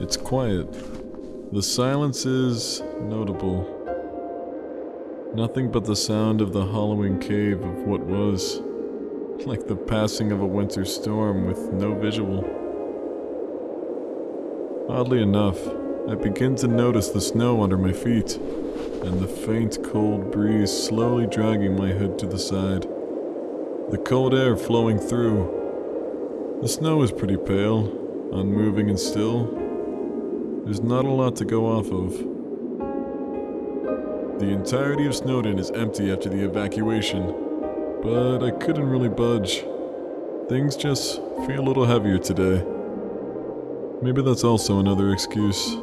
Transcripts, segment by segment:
It's quiet. The silence is notable. Nothing but the sound of the hollowing cave of what was, like the passing of a winter storm with no visual. Oddly enough, I begin to notice the snow under my feet, and the faint cold breeze slowly dragging my hood to the side. The cold air flowing through. The snow is pretty pale, unmoving and still. There's not a lot to go off of. The entirety of Snowdin is empty after the evacuation, but I couldn't really budge. Things just feel a little heavier today. Maybe that's also another excuse.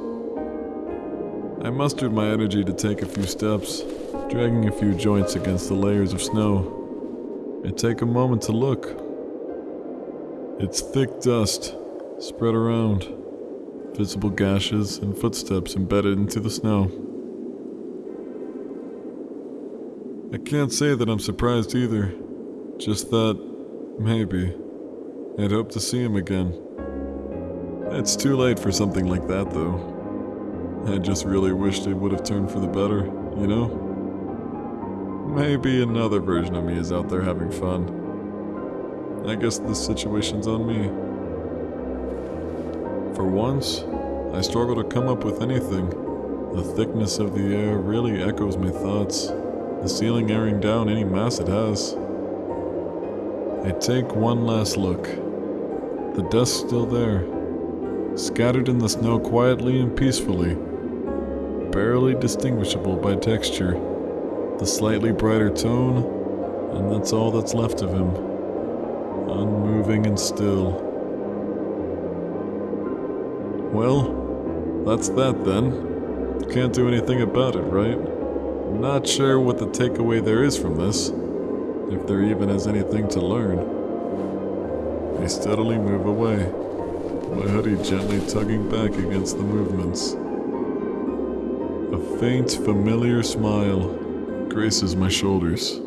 I mustered my energy to take a few steps, dragging a few joints against the layers of snow, and take a moment to look. It's thick dust spread around, visible gashes and footsteps embedded into the snow. I can't say that I'm surprised either, just that, maybe, I'd hope to see him again. It's too late for something like that, though. I just really wished it would have turned for the better, you know? Maybe another version of me is out there having fun. I guess this situation's on me. For once, I struggle to come up with anything. The thickness of the air really echoes my thoughts, the ceiling airing down any mass it has. I take one last look. The dust still there, scattered in the snow quietly and peacefully, barely distinguishable by texture, the slightly brighter tone, and that's all that's left of him, unmoving and still. Well, that's that then. Can't do anything about it, right? Not sure what the takeaway there is from this, if there even is anything to learn. I steadily move away, my hoodie gently tugging back against the movements. A faint, familiar smile graces my shoulders,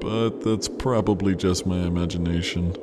but that's probably just my imagination.